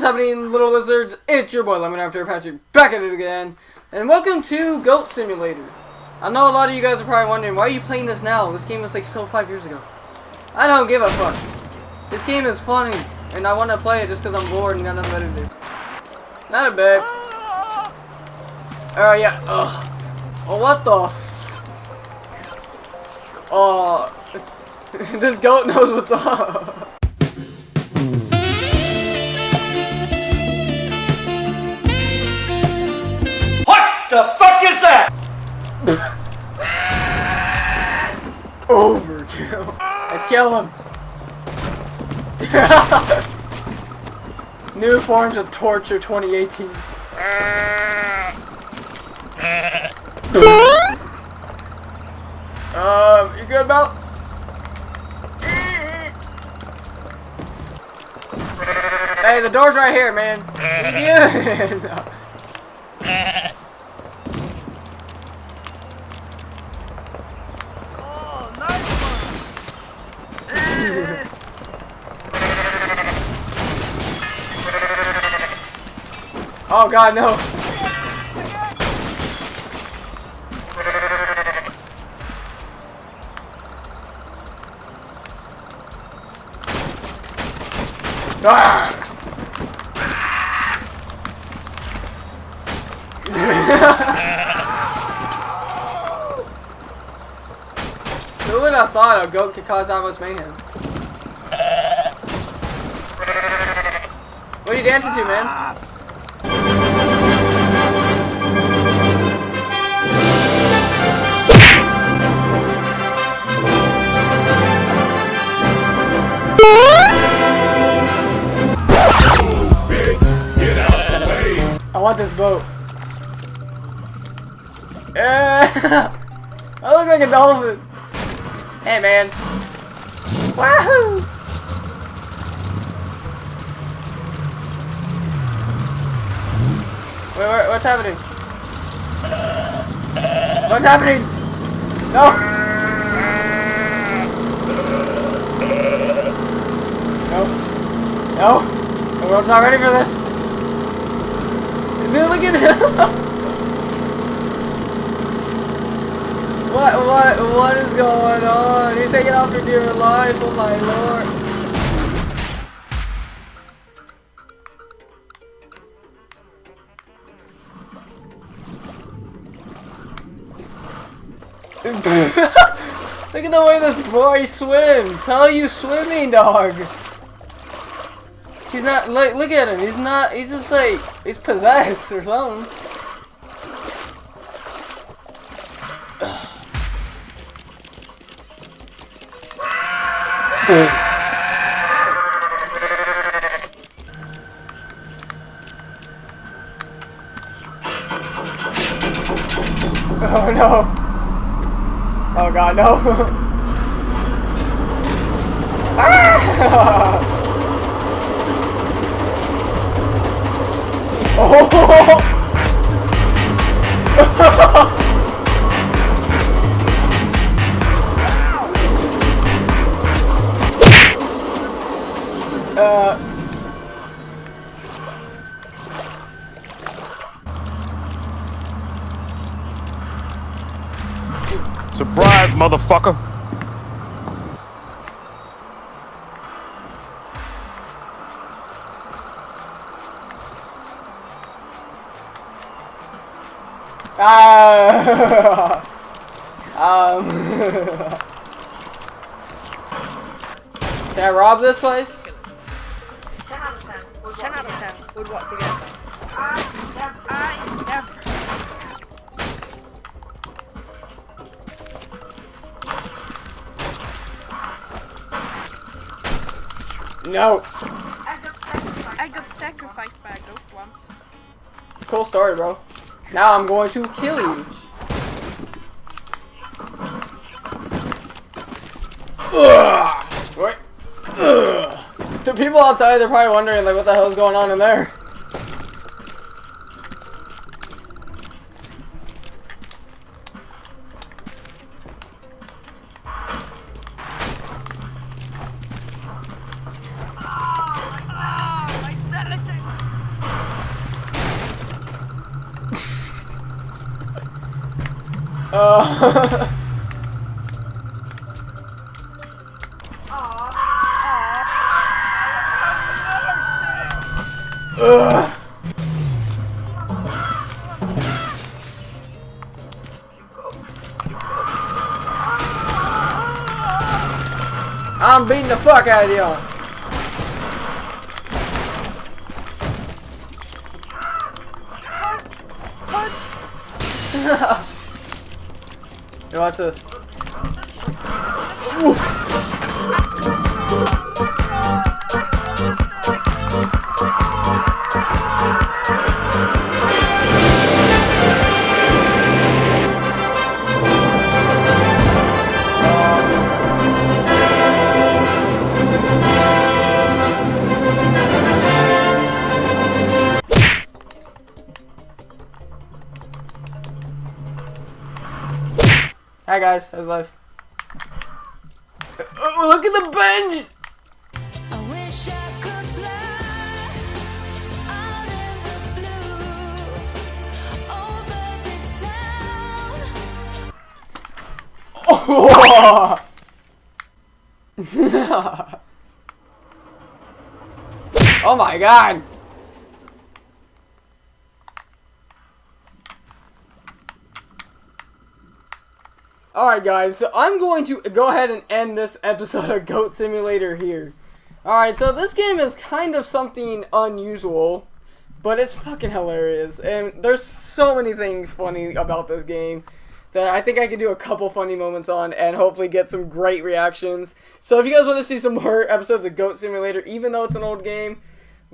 What's happening, little lizards? It's your boy Lemon After Patrick back at it again, and welcome to Goat Simulator. I know a lot of you guys are probably wondering why are you playing this now? This game was like so five years ago. I don't give a fuck. This game is funny, and I want to play it just because I'm bored and got nothing better to do. Not a bit. Oh yeah. Ugh. Oh what the? Oh, this goat knows what's up. kill him. New forms of torture 2018. um, you good, Mel? Hey, the door's right here, man. What are you doing? Oh god, no. Ah! Who would have thought a goat could cause that much mayhem? What are you dancing to, man? Want this boat. Yeah. I look like a dolphin. Hey, man. Wahoo! Wait, wait, what's happening? What's happening? No! No. No. The world's not ready for this. Dude, look at him! What, what, what is going on? He's taking off for dear life, oh my lord. Look at the way this boy swims. How are you swimming, dog? He's not, look, look at him. He's not, he's just like, he's possessed or something. Oh no. Oh god, no. ah! Oh! uh. Surprise, motherfucker. Ah. um. Can I rob this place? 10 out of 10. 10 out of 10. Would watch again. I never. No. I got sacrificed. I got sacrificed by a goat once. Cool story, bro. Now I'm going to kill you. Ugh. What? Ugh. The people outside, they're probably wondering, like, what the hell's going on in there? Uh, Ugh. I'm beating the fuck out of you. Hey, watch this. Ooh. Hi guys, how's life? Oh, look at the bench! I wish I could fly out in the blue over this town. Oh my god! Alright guys, so I'm going to go ahead and end this episode of Goat Simulator here. Alright, so this game is kind of something unusual, but it's fucking hilarious. And there's so many things funny about this game that I think I could do a couple funny moments on and hopefully get some great reactions. So if you guys want to see some more episodes of Goat Simulator, even though it's an old game,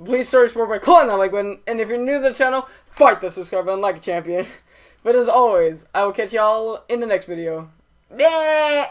please search for by clicking that like button. And if you're new to the channel, fight the subscribe button like a champion. But as always, I will catch y'all in the next video. Yeah.